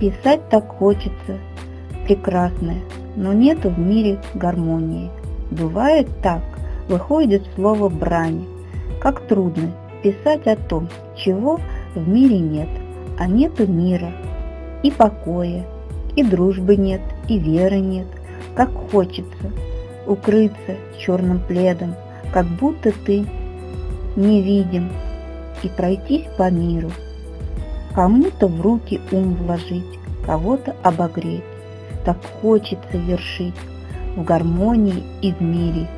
Писать так хочется, прекрасное, но нету в мире гармонии. Бывает так, выходит слово брани, как трудно писать о том, чего в мире нет, а нету мира, и покоя, и дружбы нет, и веры нет, как хочется укрыться черным пледом, как будто ты невидим, и пройтись по миру, кому-то в руки ум вложить, кого-то обогреть. Так хочется вершить в гармонии и в мире